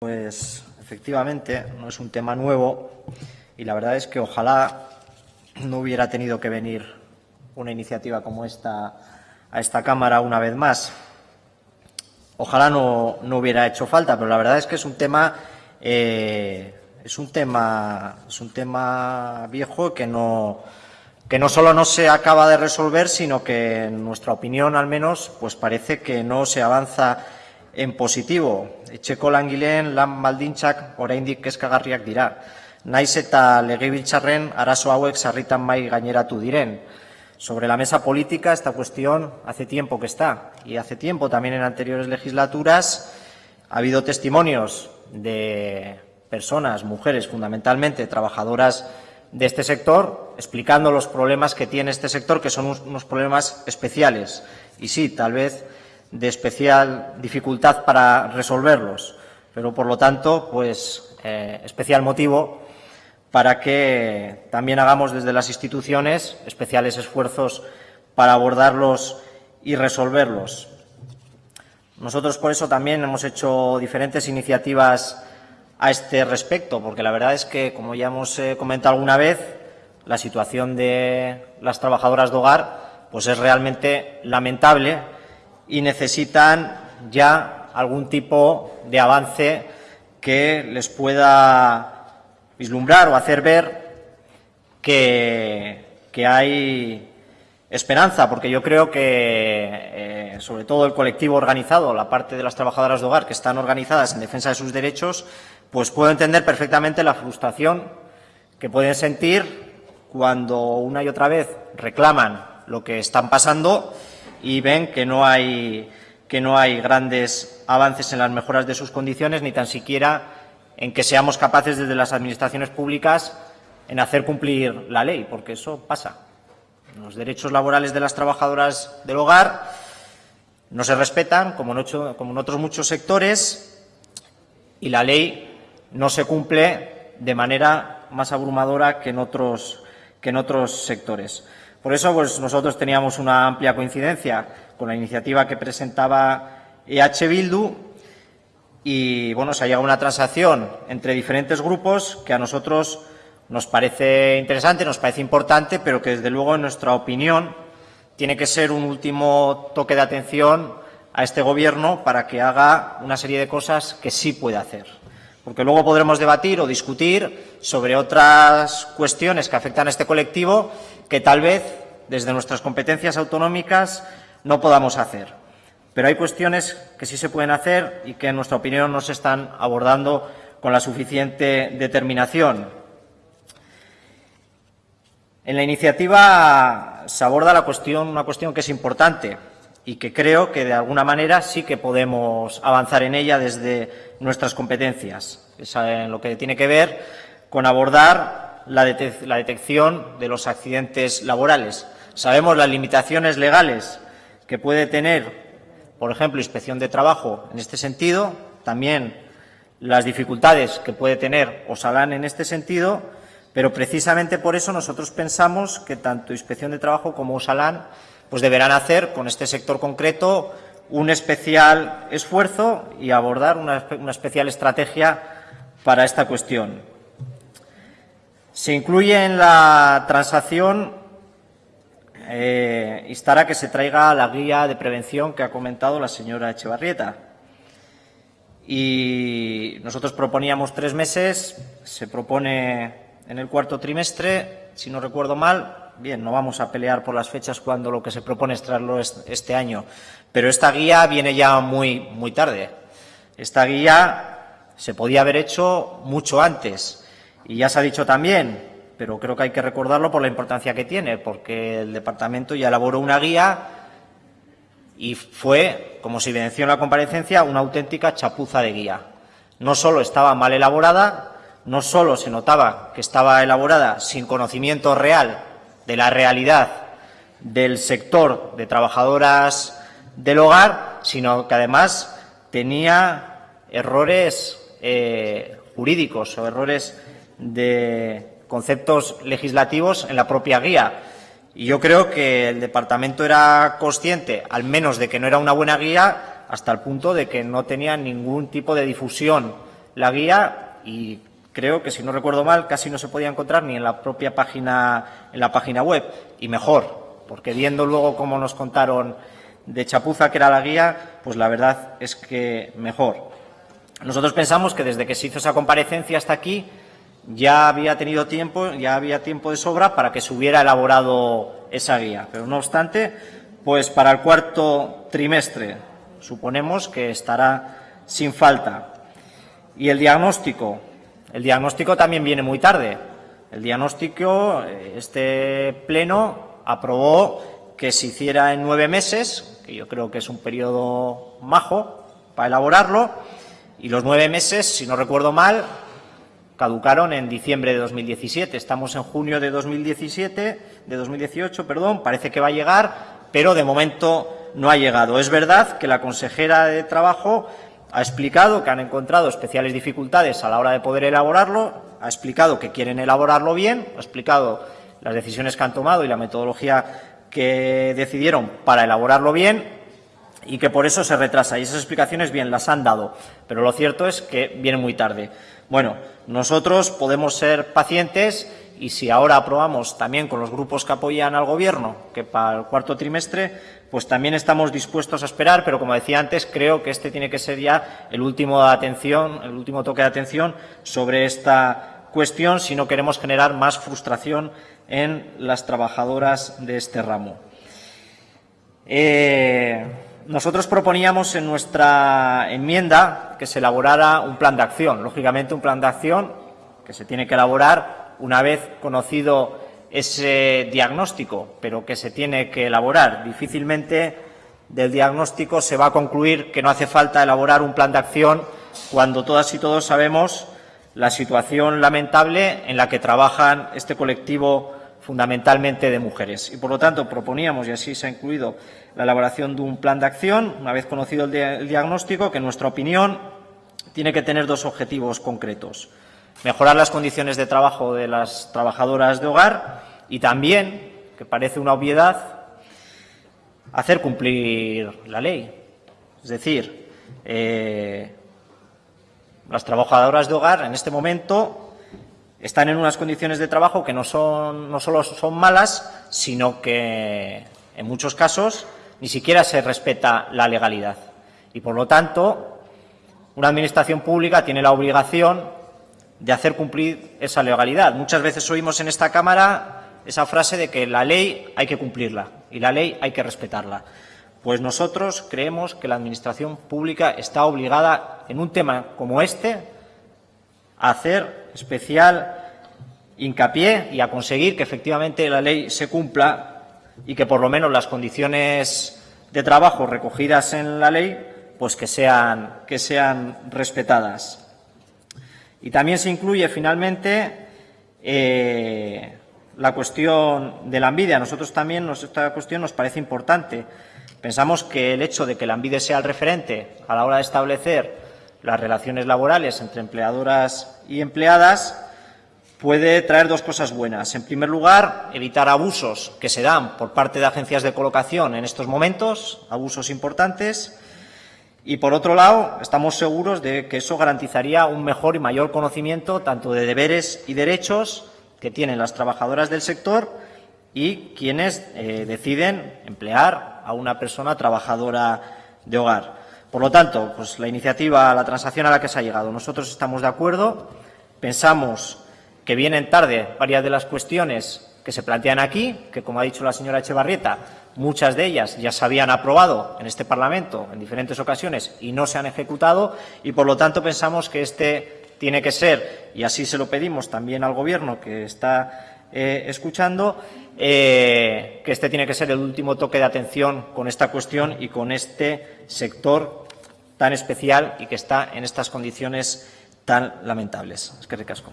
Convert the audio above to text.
Pues efectivamente no es un tema nuevo y la verdad es que ojalá no hubiera tenido que venir una iniciativa como esta a esta Cámara una vez más. Ojalá no, no hubiera hecho falta, pero la verdad es que es un tema eh, es un tema es un tema viejo que no que no solo no se acaba de resolver, sino que en nuestra opinión al menos pues parece que no se avanza en positivo. Etxeko langileen lan baldintzak oraindik kezkagarriak dira. Naiz eta legebiltzarren arazo hauek sarritan mai gaineratu diren. Sobre la mesa política esta cuestión hace tiempo que está y hace tiempo también en anteriores legislaturas ha habido testimonios de personas, mujeres fundamentalmente, trabajadoras de este sector, explicando los problemas que tiene este sector, que son unos problemas especiales. Y sí, tal vez de especial dificultad para resolverlos, pero por lo tanto, pues eh, especial motivo para que también hagamos desde las instituciones especiales esfuerzos para abordarlos y resolverlos. Nosotros por eso también hemos hecho diferentes iniciativas a este respecto, porque la verdad es que, como ya hemos eh, comentado alguna vez, la situación de las trabajadoras de hogar pues es realmente lamentable y necesitan ya algún tipo de avance que les pueda vislumbrar o hacer ver que, que hay esperanza, porque yo creo que, eh, sobre todo el colectivo organizado, la parte de las trabajadoras de hogar que están organizadas en defensa de sus derechos, pues puedo entender perfectamente la frustración que pueden sentir cuando una y otra vez reclaman lo que están pasando y ven que no hay que no hay grandes avances en las mejoras de sus condiciones ni tan siquiera en que seamos capaces desde las administraciones públicas en hacer cumplir la ley, porque eso pasa. Los derechos laborales de las trabajadoras del hogar no se respetan, como en, como en otros muchos sectores, y la ley no se cumple de manera más abrumadora que en otros, que en otros sectores. Por eso pues, nosotros teníamos una amplia coincidencia con la iniciativa que presentaba EH Bildu y bueno, se ha llegado a una transacción entre diferentes grupos que a nosotros nos parece interesante, nos parece importante, pero que desde luego en nuestra opinión tiene que ser un último toque de atención a este Gobierno para que haga una serie de cosas que sí puede hacer. Porque luego podremos debatir o discutir sobre otras cuestiones que afectan a este colectivo que tal vez desde nuestras competencias autonómicas no podamos hacer. Pero hay cuestiones que sí se pueden hacer y que, en nuestra opinión, no se están abordando con la suficiente determinación. En la iniciativa se aborda la cuestión, una cuestión que es importante y que creo que, de alguna manera, sí que podemos avanzar en ella desde nuestras competencias. En lo que tiene que ver con abordar la, detección de los accidentes laborales. Sabemos las limitaciones legales que puede tener, por ejemplo, inspección de trabajo en este sentido, también las dificultades que puede tener Osalán en este sentido, pero precisamente por eso nosotros pensamos que tanto Inspección de Trabajo como Osalán pues deberán hacer con este sector concreto un especial esfuerzo y abordar una especial estrategia para esta cuestión. Se incluye en la transacción eh, instar a que se traiga la guía de prevención que ha comentado la señora Echevarrieta. Y nosotros proponíamos tres meses, se propone en el cuarto trimestre, si no recuerdo mal, bien, no vamos a pelear por las fechas cuando lo que se propone es traerlo este año, pero esta guía viene ya muy, muy tarde. Esta guía se podía haber hecho mucho antes y ya se ha dicho también, pero creo que hay que recordarlo por la importancia que tiene, porque el departamento ya elaboró una guía y fue, como se evidenció en la comparecencia, una auténtica chapuza de guía. No solo estaba mal elaborada, no solo se notaba que estaba elaborada sin conocimiento real de la realidad del sector de trabajadoras del hogar, sino que además tenía errores eh, jurídicos o errores de conceptos legislativos en la propia guía. Y yo creo que el departamento era consciente, al menos, de que no era una buena guía, hasta el punto de que no tenía ningún tipo de difusión la guía y creo que si no recuerdo mal casi no se podía encontrar ni en la propia página en la página web. Y mejor porque viendo luego cómo nos contaron de chapuza que era la guía pues la verdad es que mejor. Nosotros pensamos que desde que se hizo esa comparecencia hasta aquí ya había tenido tiempo ya había tiempo de sobra para que se hubiera elaborado esa guía. Pero no obstante pues para el cuarto trimestre suponemos que estará sin falta. Y el diagnóstico el diagnóstico también viene muy tarde. El diagnóstico, eh, este pleno aprobó que se hiciera en nueve meses, que yo creo que es un periodo majo para elaborarlo, y los nueve meses, si no recuerdo mal, caducaron en diciembre de 2017. Estamos en junio de 2017, de 2018, perdón, parece que va a llegar, pero de momento no ha llegado. Es verdad que la consejera de Trabajo ha explicado que han encontrado especiales dificultades a la hora de poder elaborarlo, ha explicado que quieren elaborarlo bien, ha explicado las decisiones que han tomado y la metodología que decidieron para elaborarlo bien y que por eso se retrasa. Y esas explicaciones bien las han dado, pero lo cierto es que vienen muy tarde. Bueno, nosotros podemos ser pacientes y si ahora aprobamos también con los grupos que apoyan al Gobierno que para el cuarto trimestre pues también estamos dispuestos a esperar, pero como decía antes, creo que este tiene que ser ya el último, atención, el último toque de atención sobre esta cuestión si no queremos generar más frustración en las trabajadoras de este ramo. Eh, nosotros proponíamos en nuestra enmienda que se elaborara un plan de acción, lógicamente un plan de acción que se tiene que elaborar una vez conocido ese diagnóstico, pero que se tiene que elaborar. Difícilmente del diagnóstico se va a concluir que no hace falta elaborar un plan de acción cuando todas y todos sabemos la situación lamentable en la que trabajan este colectivo fundamentalmente de mujeres. Y, por lo tanto, proponíamos, y así se ha incluido, la elaboración de un plan de acción, una vez conocido el, diagnóstico, que, en nuestra opinión, tiene que tener dos objetivos concretos mejorar las condiciones de trabajo de las trabajadoras de hogar y también, que parece una obviedad, hacer cumplir la ley. Es decir, eh, las trabajadoras de hogar en este momento están en unas condiciones de trabajo que no, son, no solo son malas, sino que en muchos casos ni siquiera se respeta la legalidad. Y por lo tanto, una administración pública tiene la obligación de hacer cumplir esa legalidad. Muchas veces oímos en esta Cámara esa frase de que la ley hay que cumplirla y la ley hay que respetarla. Pues nosotros creemos que la Administración pública está obligada, en un tema como este, a hacer especial hincapié y a conseguir que efectivamente la ley se cumpla y que por lo menos las condiciones de trabajo recogidas en la ley pues que sean, que sean respetadas. Y también se incluye finalmente eh, la cuestión de la envidia. A nosotros también esta cuestión nos parece importante. Pensamos que el hecho de que la envidia sea el referente a la hora de establecer las relaciones laborales entre empleadoras y empleadas puede traer dos cosas buenas. En primer lugar, evitar abusos que se dan por parte de agencias de colocación en estos momentos, abusos importantes. Y, por otro lado, estamos seguros de que eso garantizaría un mejor y mayor conocimiento tanto de deberes y derechos que tienen las trabajadoras del sector y quienes eh, deciden emplear a una persona trabajadora de hogar. Por lo tanto, pues la iniciativa, la transacción a la que se ha llegado, nosotros estamos de acuerdo, pensamos que vienen tarde varias de las cuestiones que se plantean aquí, que como ha dicho la señora Echevarrieta, Muchas de ellas ya se habían aprobado en este Parlamento en diferentes ocasiones y no se han ejecutado y, por lo tanto, pensamos que este tiene que ser, y así se lo pedimos también al Gobierno que está eh, escuchando, eh, que este tiene que ser el último toque de atención con esta cuestión y con este sector tan especial y que está en estas condiciones tan lamentables. Es que ricasco.